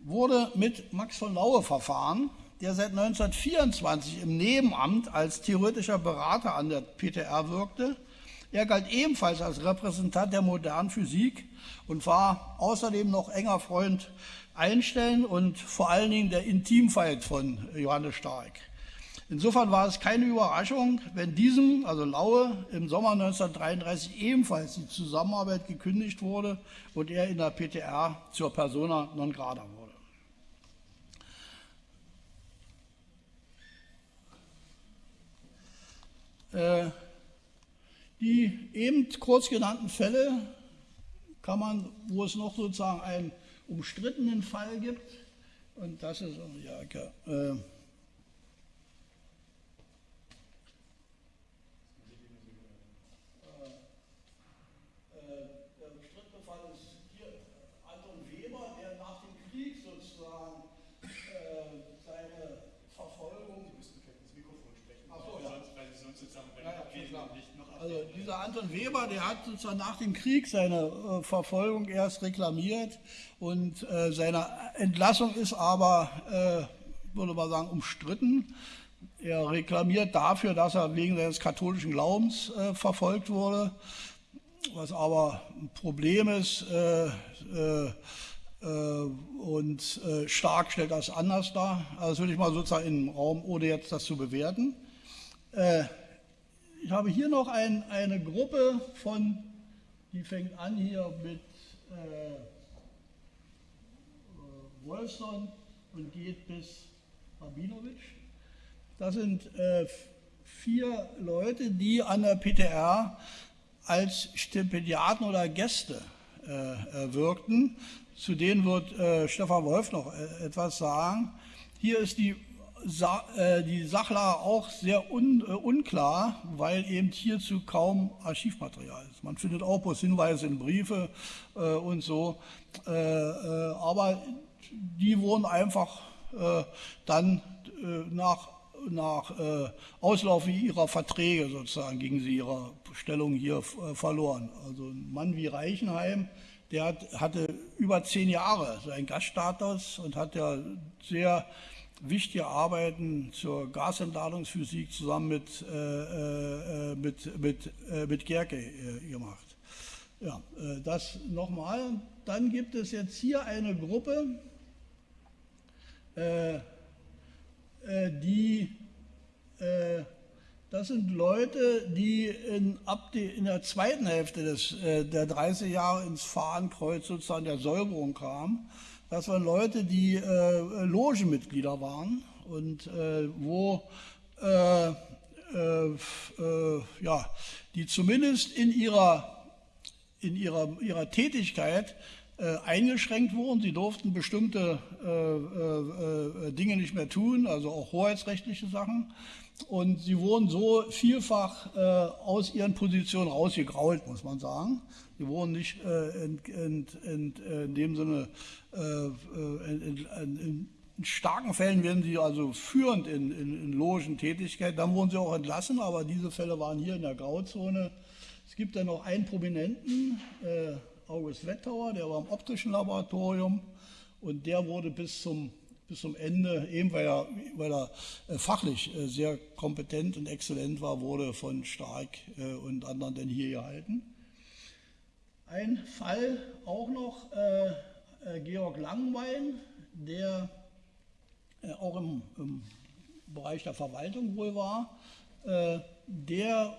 wurde mit Max von Laue verfahren, der seit 1924 im Nebenamt als theoretischer Berater an der PTR wirkte. Er galt ebenfalls als Repräsentant der modernen Physik und war außerdem noch enger Freund Einstein und vor allen Dingen der Intimfeind von Johannes Stark. Insofern war es keine Überraschung, wenn diesem, also Laue, im Sommer 1933 ebenfalls die Zusammenarbeit gekündigt wurde und er in der PTR zur Persona non grata wurde. Äh, die eben kurz genannten Fälle kann man, wo es noch sozusagen einen umstrittenen Fall gibt, und das ist, ja, äh, dieser Anton Weber, der hat sozusagen nach dem Krieg seine äh, Verfolgung erst reklamiert und äh, seine Entlassung ist aber, äh, würde man sagen, umstritten. Er reklamiert dafür, dass er wegen seines katholischen Glaubens äh, verfolgt wurde, was aber ein Problem ist äh, äh, und stark stellt das anders dar. Also das würde ich mal sozusagen im Raum, ohne jetzt das zu bewerten. Ich habe hier noch ein, eine Gruppe von, die fängt an hier mit äh, Wolfson und geht bis Rabinowitsch. Das sind äh, vier Leute, die an der PTR als Stipendiaten oder Gäste äh, äh, wirkten. Zu denen wird äh, Stefan Wolf noch äh, etwas sagen. Hier ist die die Sachlage auch sehr un, äh, unklar, weil eben hierzu kaum Archivmaterial ist. Man findet auch bloß Hinweise in Briefe äh, und so, äh, äh aber die wurden einfach äh, dann nach, nach Auslaufen ihrer Verträge sozusagen gegen sie ihrer Stellung hier verloren. Also ein Mann wie Reichenheim, der hat, hatte über zehn Jahre so einen Gaststatus und hat ja sehr wichtige Arbeiten zur Gasentladungsphysik zusammen mit, äh, äh, mit, mit, äh, mit Gerke äh, gemacht. Ja, äh, das nochmal. Dann gibt es jetzt hier eine Gruppe, äh, die, das sind Leute, die in, ab die, in der zweiten Hälfte des, der 30 Jahre ins Fahnenkreuz sozusagen der Säuberung kamen das waren Leute, die äh, Logenmitglieder waren und äh, wo äh, äh, äh, ja, die zumindest in ihrer, in ihrer, ihrer Tätigkeit äh, eingeschränkt wurden. Sie durften bestimmte Dinge nicht mehr tun, also auch hoheitsrechtliche Sachen. Und sie wurden so vielfach aus ihren Positionen rausgegrault, muss man sagen. Sie wurden nicht in, in, in, in dem Sinne äh, äh, in, in, in, starken Fällen werden sie also führend in, in, Logentätigkeit. Dann wurden sie auch entlassen, aber diese Fälle waren hier in der Grauzone. Es gibt dann noch einen Prominenten, äh, August Wettauer, der war im optischen Laboratorium und der wurde bis zum, bis zum Ende, eben weil er, weil er äh, fachlich äh, sehr kompetent und exzellent war, wurde von Stark äh, und anderen dann hier gehalten. Ein Fall auch noch, Georg Langwein, der auch im, im, Bereich der Verwaltung wohl war, der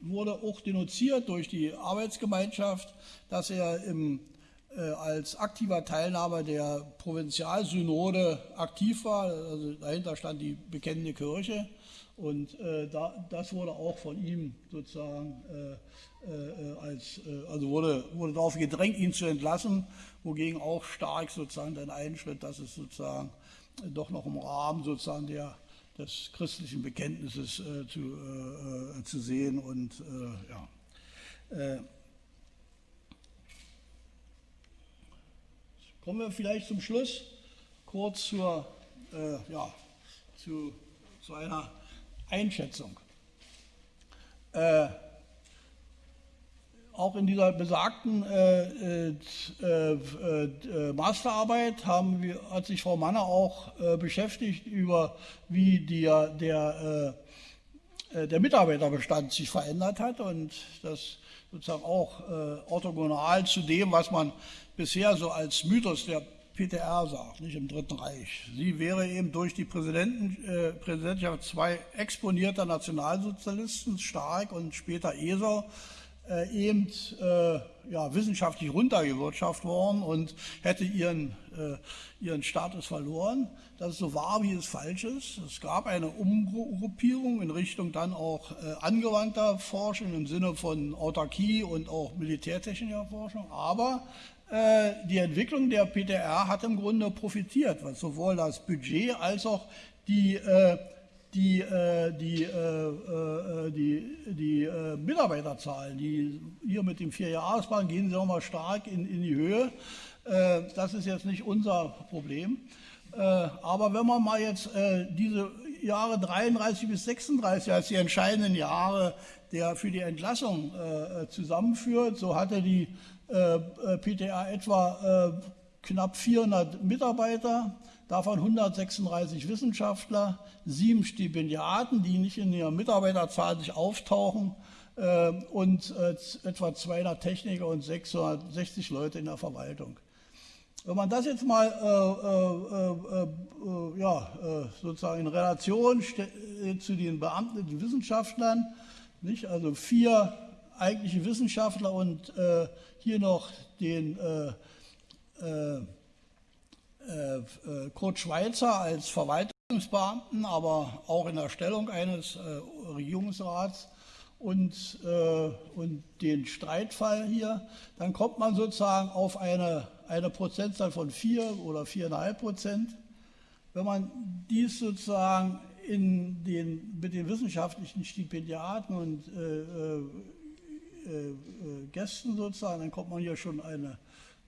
wurde auch denunziert durch die Arbeitsgemeinschaft, dass er im, als aktiver Teilnehmer der Provinzialsynode aktiv war. Also dahinter stand die bekennende Kirche und äh, da, das wurde auch von ihm sozusagen äh, äh, als, äh, also wurde, wurde darauf gedrängt, ihn zu entlassen, wogegen auch stark sozusagen dann einschritt, dass es sozusagen doch noch im Rahmen sozusagen der, des christlichen Bekenntnisses äh, zu, äh, zu sehen und äh, ja. Kommen wir vielleicht zum Schluss kurz zur, ja, zu, zu einer Einschätzung. Äh, auch in dieser besagten äh, äh, äh, äh Masterarbeit haben wir, hat sich Frau Manner auch äh, beschäftigt über, wie der, der, äh, der Mitarbeiterbestand sich verändert hat und das sozusagen auch orthogonal zu dem, was man bisher so als Mythos der PTR sagt, nicht im Dritten Reich. Sie wäre eben durch die Präsidenten, Präsidentschaft zwei exponierter Nationalsozialisten, Stark und später Esau, äh, eben äh, ja, wissenschaftlich runtergewirtschaftet worden und hätte ihren, äh, ihren Status verloren. Das ist so wahr, wie es falsch ist. Es gab eine Umgruppierung in Richtung dann auch äh, angewandter Forschung im Sinne von Autarkie und auch militärtechnischer Forschung. Aber äh, die Entwicklung der PTR hat im Grunde profitiert, was sowohl das Budget als auch die äh, die, äh, die, äh, äh, die, die äh, Mitarbeiterzahlen, die hier mit dem Vierjahresplan gehen sie auch mal stark in, in die Höhe. Äh, das ist jetzt nicht unser Problem. Äh, aber wenn man mal jetzt diese Jahre 33 bis 36 als die entscheidenden Jahre der für die Entlassung zusammenführt, so hatte die PTA etwa knapp 400 Mitarbeiter davon 136 Wissenschaftler, sieben Stipendiaten, die nicht in ihrer Mitarbeiterzahl sich auftauchen äh, und äh, etwa 200 Techniker und 660 Leute in der Verwaltung. Wenn man das jetzt mal äh, äh, äh, äh ja, sozusagen in Relation zu den Beamten, den Wissenschaftlern, nicht? also vier eigentliche Wissenschaftler und hier noch den äh, äh, Kurt Schweizer als Verwaltungsbeamten, aber auch in der Stellung eines äh, Regierungsrats und, und den Streitfall hier, dann kommt man sozusagen auf eine, eine Prozentzahl von 4 oder 4,5 Prozent. wenn man dies sozusagen in den, mit den wissenschaftlichen Stipendiaten und äh, äh, äh, Gästen sozusagen, dann kommt man ja schon eine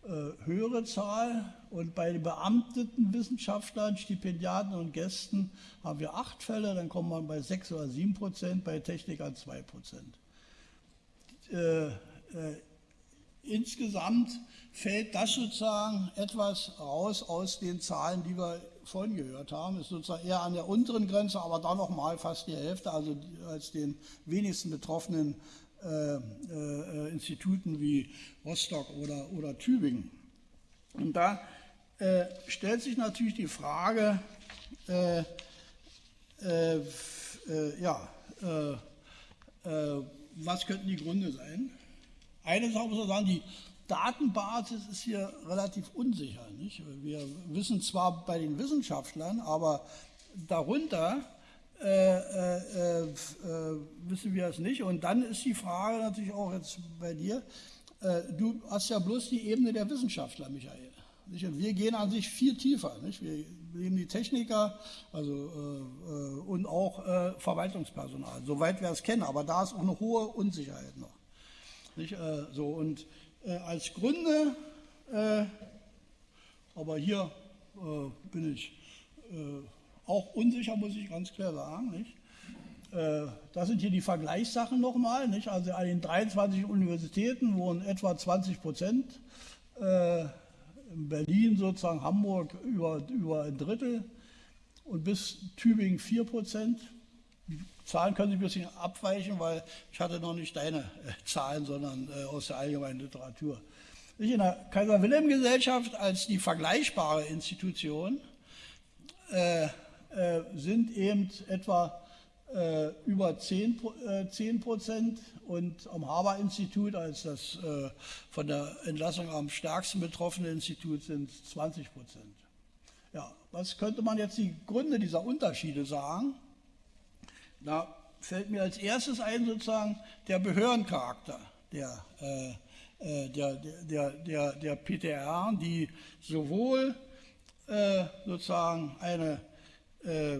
äh, höhere Zahl. Und bei den beamteten Wissenschaftlern, Stipendiaten und Gästen haben wir acht Fälle, dann kommt man bei sechs oder sieben Prozent, bei Technikern zwei Prozent. Äh, äh, insgesamt fällt das sozusagen etwas raus aus den Zahlen, die wir vorhin gehört haben, ist sozusagen eher an der unteren Grenze, aber dann nochmal fast die Hälfte, also als den wenigsten betroffenen äh, äh, Instituten wie Rostock oder, oder Tübingen. Und da äh, stellt sich natürlich die Frage, äh, äh, äh, ja, was könnten die Gründe sein? Eine Sache muss man sagen, die Datenbasis ist hier relativ unsicher. Nicht? Wir wissen zwar bei den Wissenschaftlern, aber darunter äh, äh, äh, wissen wir es nicht. Und dann ist die Frage natürlich auch jetzt bei dir, äh, du hast ja bloß die Ebene der Wissenschaftler, Michael. Nicht? Und wir gehen an sich viel tiefer. Nicht? Wir nehmen die Techniker also, äh, äh, und auch Verwaltungspersonal, soweit wir es kennen. Aber da ist auch eine hohe Unsicherheit noch. Nicht? so, und äh, als Gründe, äh, aber hier äh, bin ich äh, auch unsicher, muss ich ganz klar sagen. Nicht? Äh, das sind hier die Vergleichssachen nochmal. Nicht? Also an den 23 Universitäten wohnen etwa 20 Prozent. In Berlin sozusagen Hamburg über, über ein Drittel und bis Tübingen 4 Prozent. Zahlen können sich ein bisschen abweichen, weil ich hatte noch nicht deine äh, Zahlen, sondern äh, aus der allgemeinen Literatur. In der Kaiser-Wilhelm-Gesellschaft als die vergleichbare Institution äh, äh, sind eben etwa äh, über 10, 10 Prozent und am Haber-Institut als das äh, von der Entlassung am stärksten betroffene Institut sind 20 Prozent. Ja, was könnte man jetzt die Gründe dieser Unterschiede sagen? Da fällt mir als erstes ein sozusagen der Behördencharakter der, äh, äh der, der, der, der PTR, die sowohl äh, sozusagen eine äh,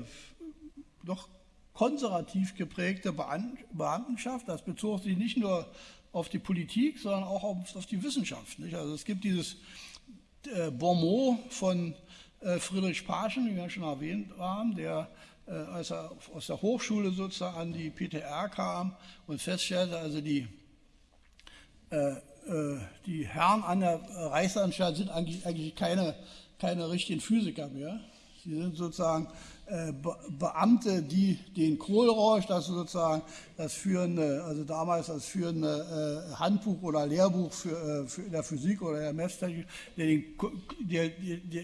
doch konservativ geprägte Beamtenschaft, das bezog sich nicht nur auf die Politik, sondern auch auf, auf die Wissenschaft. Nicht? Also es gibt dieses äh, Bonmot von äh, Friedrich Paschen, den wir schon erwähnt haben, der als er aus der Hochschule sozusagen an die PTR kam und feststellte, also die, äh, äh, die Herren an der Reichsanstalt sind eigentlich, eigentlich keine, keine richtigen Physiker mehr. Sie sind sozusagen äh, Beamte, die den Kohlrausch, das sozusagen das führende, also damals das führende äh, Handbuch oder Lehrbuch für, äh, für der Physik oder der Messtechnik, der, den, der,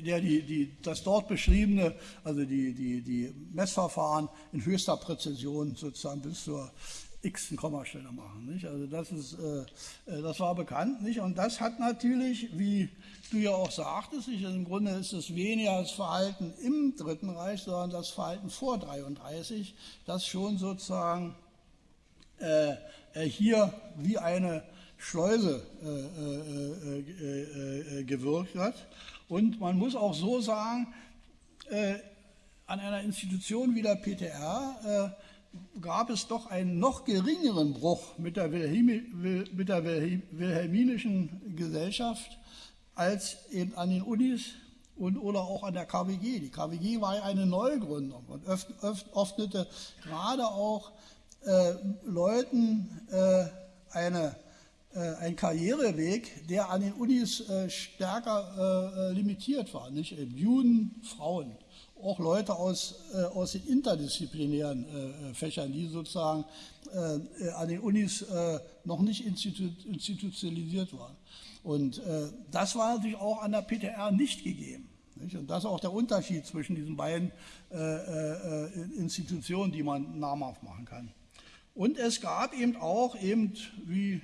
der die, die, das dort beschriebene, also die, die, die Messverfahren in höchster Präzision sozusagen bis zur x Kommastelle machen. Nicht? Also das, ist, äh, das war bekannt. Nicht? Und das hat natürlich, wie du ja auch sagtest, ich, im Grunde ist es weniger das Verhalten im Dritten Reich, sondern das Verhalten vor 33, das schon sozusagen äh, äh, hier wie eine Schleuse äh, äh, äh, gewirkt hat. Und man muss auch so sagen, an einer Institution wie der PTR gab es doch einen noch geringeren Bruch mit der, mit der wilhelminischen Gesellschaft als eben an den Unis und, oder auch an der KWG. Die KWG war ja eine Neugründung und öffnete gerade auch äh, Leuten äh, eine, äh, einen Karriereweg, der an den Unis äh, stärker äh, äh, limitiert war. Nicht? Juden, Frauen, auch Leute aus, aus den interdisziplinären Fächern, die sozusagen an den Unis noch nicht institu institutionalisiert waren. Und äh, das war natürlich auch an der PTR nicht gegeben. Nicht? Und das ist auch der Unterschied zwischen diesen beiden äh, äh, Institutionen, die man namhaft machen kann. Und es gab eben auch, eben wie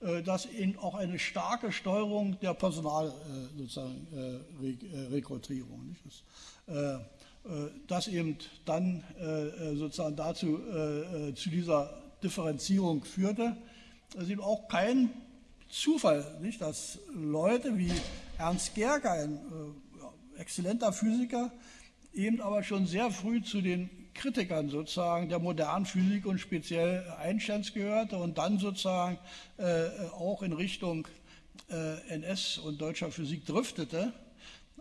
äh, das eben auch eine starke Steuerung der Personalrekrutierung. Äh, äh, das eben dann sozusagen dazu, zu dieser Differenzierung führte. Es ist eben auch kein Zufall, nicht, dass Leute wie Ernst Gerger, ein äh, exzellenter Physiker, eben aber schon sehr früh zu den Kritikern sozusagen der modernen Physik und speziell Einsteins gehörte und dann sozusagen äh, auch in Richtung äh, NS und deutscher Physik driftete,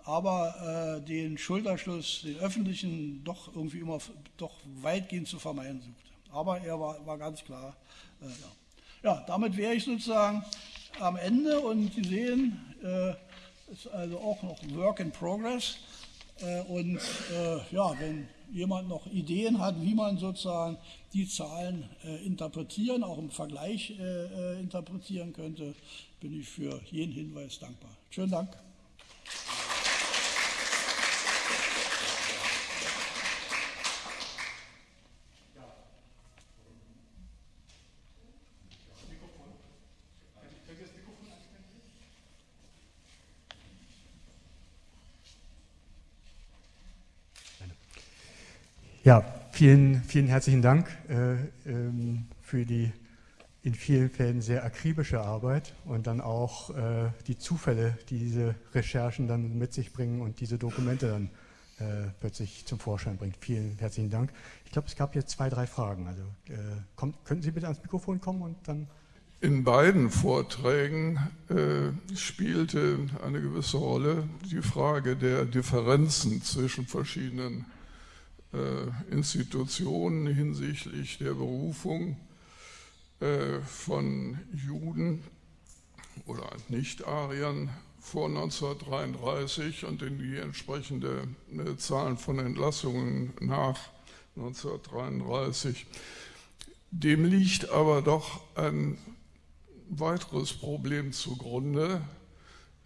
aber äh, den Schulterschluss, den öffentlichen, doch irgendwie immer doch weitgehend zu vermeiden suchte. Aber er war, war ganz klar. Äh, ja. ja. damit wäre ich sozusagen am Ende und Sie sehen, äh, ist also auch noch Work in Progress. Äh, und äh, ja, wenn jemand noch Ideen hat, wie man sozusagen die Zahlen äh, interpretieren, auch im Vergleich interpretieren könnte, bin ich für jeden Hinweis dankbar. Schönen Dank. Ja, vielen, vielen herzlichen Dank äh, ähm, für die in vielen Fällen sehr akribische Arbeit und dann auch äh, die Zufälle, die diese Recherchen dann mit sich bringen und diese Dokumente dann äh, plötzlich zum Vorschein bringt. Vielen herzlichen Dank. Ich glaube, es gab jetzt zwei, drei Fragen. Also äh, kommt, könnten Sie bitte ans Mikrofon kommen und dann... In beiden Vorträgen äh, spielte eine gewisse Rolle die Frage der Differenzen zwischen verschiedenen Institutionen hinsichtlich der Berufung äh, von Juden oder Nicht-Ariern vor 1933 und in die entsprechende äh, Zahlen von Entlassungen nach 1933. Dem liegt aber doch ein weiteres Problem zugrunde, äh,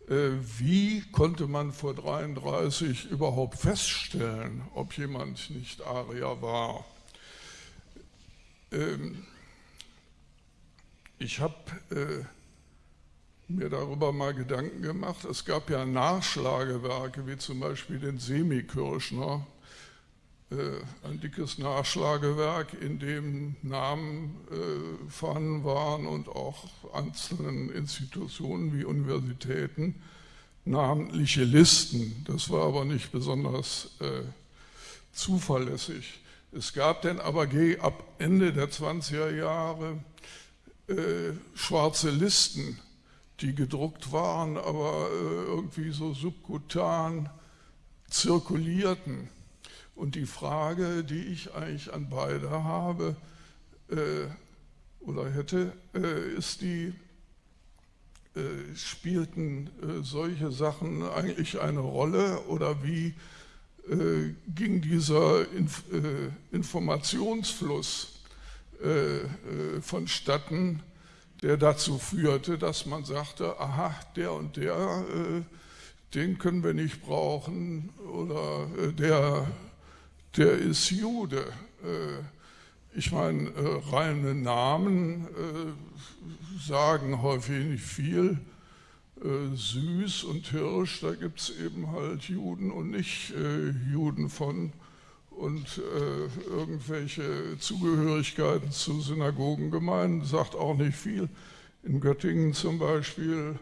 wie konnte man vor 33 überhaupt feststellen, ob jemand nicht Arier war? Ähm, ich habe äh, mir darüber mal Gedanken gemacht. Es gab ja Nachschlagewerke, wie zum Beispiel den Semikirschner, äh, ein dickes Nachschlagewerk, in dem Namen äh, vorhanden waren und auch einzelnen Institutionen wie Universitäten namentliche Listen. Das war aber nicht besonders äh, zuverlässig. Es gab dann aber ab Ende der 20er Jahre äh, schwarze Listen, die gedruckt waren, aber äh, irgendwie so subkutan zirkulierten. Und die Frage, die ich eigentlich an beide habe äh, oder hätte, äh, ist die, äh, spielten äh, solche Sachen eigentlich eine Rolle oder wie äh, ging dieser Inf äh, Informationsfluss vonstatten, der dazu führte, dass man sagte, aha, der und der, den können wir nicht brauchen oder der der ist Jude. Äh, ich meine, äh, reine Namen äh, sagen häufig nicht viel. Süß und Hirsch, da gibt es eben halt Juden und nicht Juden von und irgendwelche Zugehörigkeiten zu Synagogengemeinden sagt auch nicht viel. In Göttingen zum Beispiel,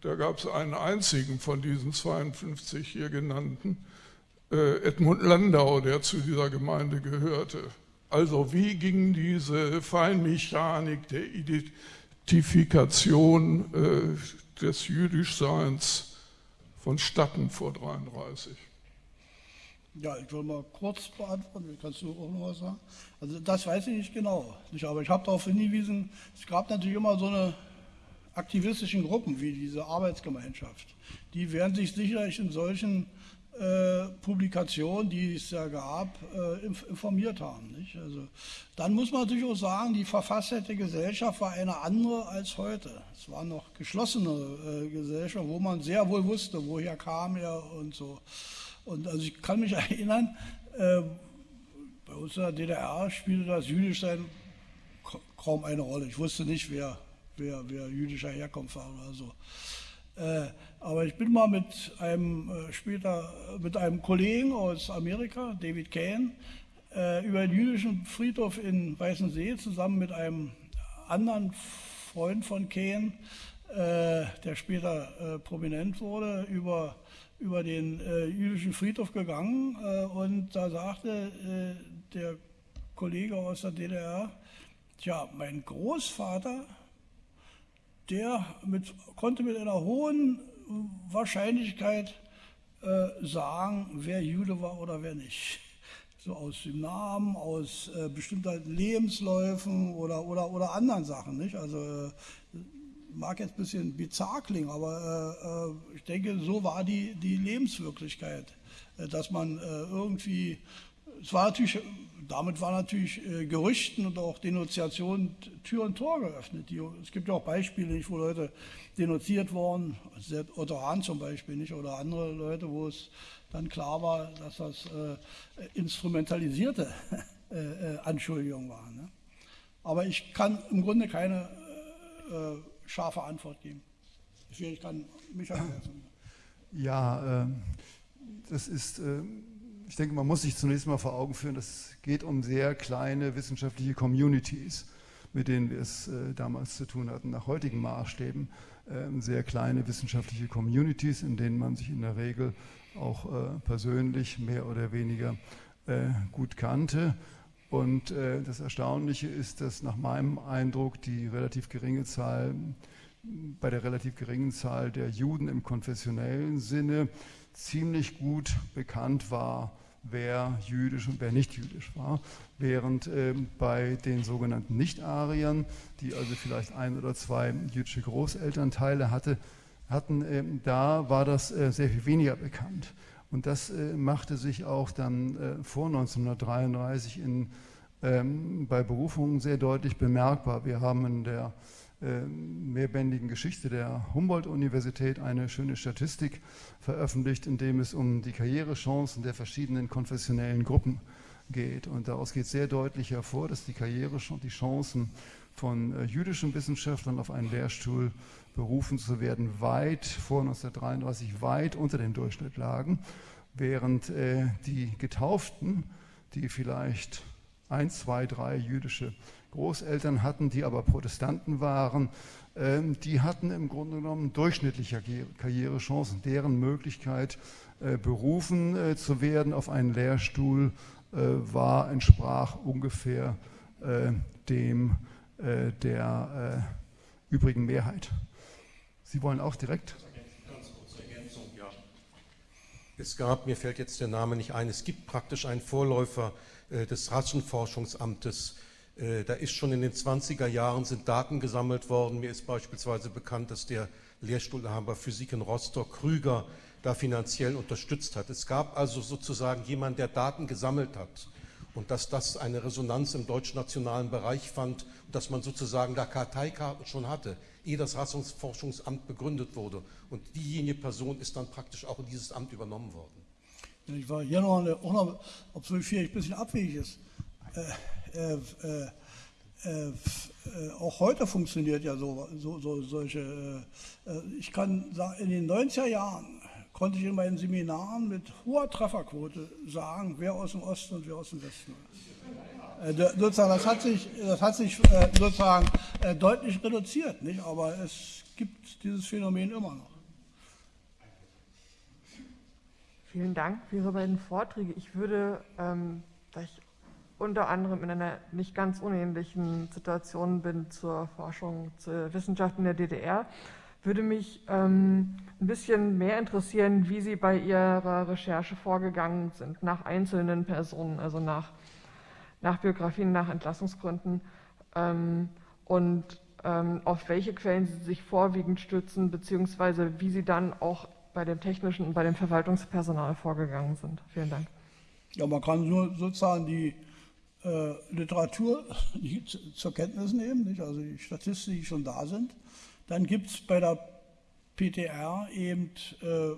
da gab es einen einzigen von diesen 52 hier genannten, Edmund Landau, der zu dieser Gemeinde gehörte. Also wie ging diese Feinmechanik der Identifikation äh, des Jüdischseins vonstatten vor 33? Ja, ich will mal kurz beantworten, kannst du auch noch was sagen? Also das weiß ich nicht genau, aber ich habe darauf hingewiesen, es gab natürlich immer so eine aktivistischen Gruppen wie diese Arbeitsgemeinschaft. Die werden sich sicherlich in solchen äh, Publikationen, die es ja gab, äh, informiert haben. Nicht? Also, dann muss man natürlich auch sagen, die verfasste Gesellschaft war eine andere als heute. Es war noch geschlossene äh, Gesellschaft, wo man sehr wohl wusste, woher kam er und so. Und also ich kann mich erinnern, äh, bei uns in der DDR spielte das Jüdischsein kaum eine Rolle. Ich wusste nicht, wer, wer, wer jüdischer Herkunft war oder so. Äh, aber ich bin mal mit einem äh, später mit einem Kollegen aus Amerika, David Kane, äh, über den jüdischen Friedhof in Weißensee zusammen mit einem anderen Freund von Kane, der später prominent wurde, über, über den jüdischen Friedhof gegangen. Und da sagte der Kollege aus der DDR, tja, mein Großvater, der mit, konnte mit einer hohen Wahrscheinlichkeit äh, sagen, wer Jude war oder wer nicht. So aus dem Namen, aus äh, bestimmten Lebensläufen oder, oder, oder anderen Sachen. Nicht? Also äh, mag jetzt ein bisschen bizarr klingen, aber äh, äh, ich denke, so war die, die Lebenswirklichkeit, äh, dass man irgendwie, es war natürlich, damit war natürlich Gerüchten und auch Denunziationen Tür und Tor geöffnet. Die, es gibt ja auch Beispiele, nicht, wo Leute denunziert wurden, Otto Hahn zum Beispiel nicht, oder andere Leute, wo es dann klar war, dass das äh, instrumentalisierte äh, Anschuldigungen waren. Ne? Aber ich kann im Grunde keine äh, scharfe Antwort geben. Ich kann mich ergänzen. Ja, äh, das ist, äh, ich denke, man muss sich zunächst mal vor Augen führen, es geht um sehr kleine wissenschaftliche Communities, mit denen wir es äh, damals zu tun hatten, nach heutigen Maßstäben. Ähm, sehr kleine wissenschaftliche Communities, in denen man sich in der Regel auch äh, persönlich mehr oder weniger äh, gut kannte. Und äh, das Erstaunliche ist, dass nach meinem Eindruck die relativ geringe Zahl, bei der relativ geringen Zahl der Juden im konfessionellen Sinne ziemlich gut bekannt war, wer jüdisch und wer nicht jüdisch war, während äh, bei den sogenannten Nicht-Ariern, die also vielleicht ein oder zwei jüdische Großelternteile hatte, hatten, äh, da war das äh, sehr viel weniger bekannt. Und das äh, machte sich auch dann äh, vor 1933 in, ähm, bei Berufungen sehr deutlich bemerkbar. Wir haben in der mehrbändigen Geschichte der Humboldt-Universität eine schöne Statistik veröffentlicht, in dem es um die Karrierechancen der verschiedenen konfessionellen Gruppen geht. Und daraus geht sehr deutlich hervor, dass die Karriere die Chancen von äh, jüdischen Wissenschaftlern auf einen Lehrstuhl berufen zu werden, weit vor 1933 weit unter dem Durchschnitt lagen, während äh, die Getauften, die vielleicht ein, zwei, drei jüdische Großeltern hatten, die aber Protestanten waren, äh, die hatten im Grunde genommen durchschnittliche Karrierechancen. Deren Möglichkeit, äh, berufen äh, zu werden auf einen Lehrstuhl, äh, war, entsprach ungefähr äh, dem der übrigen Mehrheit. Sie wollen auch direkt? Es gab, mir fällt jetzt der Name nicht ein, es gibt praktisch einen Vorläufer äh, des Rassenforschungsamtes. Äh, da ist schon in den 20er Jahren sind Daten gesammelt worden. Mir ist beispielsweise bekannt, dass der Lehrstuhlinhaber Physik in Rostock Krüger da finanziell unterstützt hat. Es gab also sozusagen jemanden, der Daten gesammelt hat und dass das eine Resonanz im deutschnationalen Bereich fand dass man sozusagen da Karteikarten schon hatte ehe das Rassenforschungsamt begründet wurde. Und diejenige Person ist dann praktisch auch in dieses Amt übernommen worden. Ich war hier noch, eine, auch noch obwohl vielleicht ein bisschen abwegig ist. Äh, äh, äh, äh, auch heute funktioniert ja so, so, so solche. Äh, äh, ich kann sagen, in den 90er Jahren konnte ich in meinen Seminaren mit hoher Trefferquote sagen, wer aus dem Osten und wer aus dem Westen ist. Äh, sozusagen, das hat sich, das hat sich äh, sozusagen äh, deutlich reduziert, nicht? aber es gibt dieses Phänomen immer noch. Vielen Dank für Ihre beiden Vorträge. Ich würde, ähm, da ich unter anderem in einer nicht ganz unähnlichen Situation bin zur Forschung zur Wissenschaft in der DDR, würde mich ähm, ein bisschen mehr interessieren, wie Sie bei Ihrer Recherche vorgegangen sind, nach einzelnen Personen, also nach nach Biografien, nach Entlassungsgründen ähm, und ähm, auf welche Quellen Sie sich vorwiegend stützen, beziehungsweise wie Sie dann auch bei dem technischen und bei dem Verwaltungspersonal vorgegangen sind. Vielen Dank. Ja, man kann nur sozusagen die äh, Literatur zur Kenntnis nehmen, nicht? also die Statistiken, die schon da sind. Dann gibt es bei der PTR eben äh,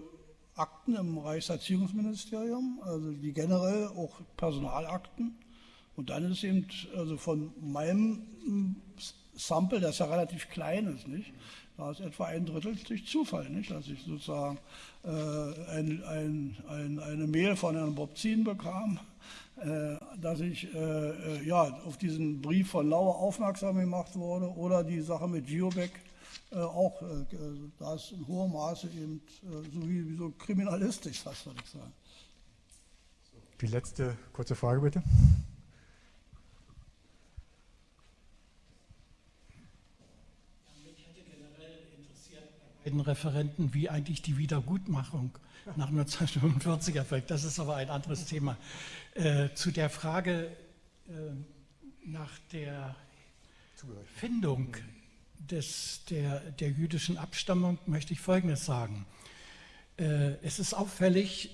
Akten im Reichserziehungsministerium, also die generell auch Personalakten. Und dann ist eben also von meinem hm, Sample, das ja relativ klein ist, nicht? Da ist etwa ein Drittel durch Zufall, nicht? Dass ich sozusagen äh, ein, ein, ein, eine Mail von Herrn Bobzin bekam, dass ich äh, äh, ja, auf diesen Brief von Lauer aufmerksam gemacht wurde oder die Sache mit Giobek, äh, auch, äh, da ist in hohem Maße eben äh, so wie, wie so kriminalistisch fast, würde ich sagen. Die letzte kurze Frage bitte. beiden Referenten, wie eigentlich die Wiedergutmachung nach 1945 erfolgt. Das ist aber ein anderes Thema. Äh, zu der Frage äh, nach der Findung des, der, der jüdischen Abstammung möchte ich Folgendes sagen. Äh, es ist auffällig,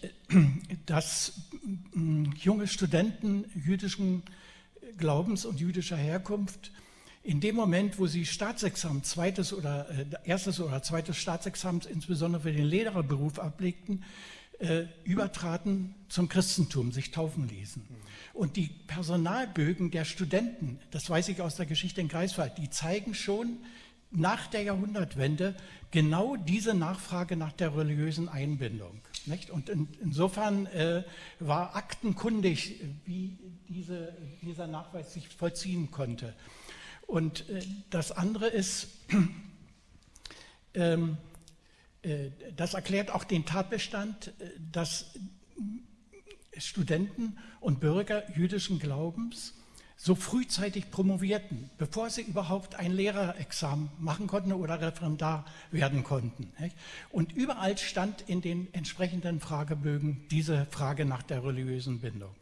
dass äh, junge Studenten jüdischen Glaubens und jüdischer Herkunft in dem Moment, wo sie Staatsexamen, zweites oder äh, erstes oder zweites Staatsexamen, insbesondere für den Lehrerberuf ablegten, äh, übertraten zum Christentum, sich taufen ließen. Und die Personalbögen der Studenten, das weiß ich aus der Geschichte in Greifswald, die zeigen schon nach der Jahrhundertwende genau diese Nachfrage nach der religiösen Einbindung. Nicht? Und in, insofern äh, war aktenkundig, wie diese, dieser Nachweis sich vollziehen konnte. Und äh, das andere ist, ähm, äh, das erklärt auch den Tatbestand, äh, dass Studenten und Bürger jüdischen Glaubens so frühzeitig promovierten, bevor sie überhaupt ein Lehrerexamen machen konnten oder Referendar werden konnten. Und überall stand in den entsprechenden Fragebögen diese Frage nach der religiösen Bindung.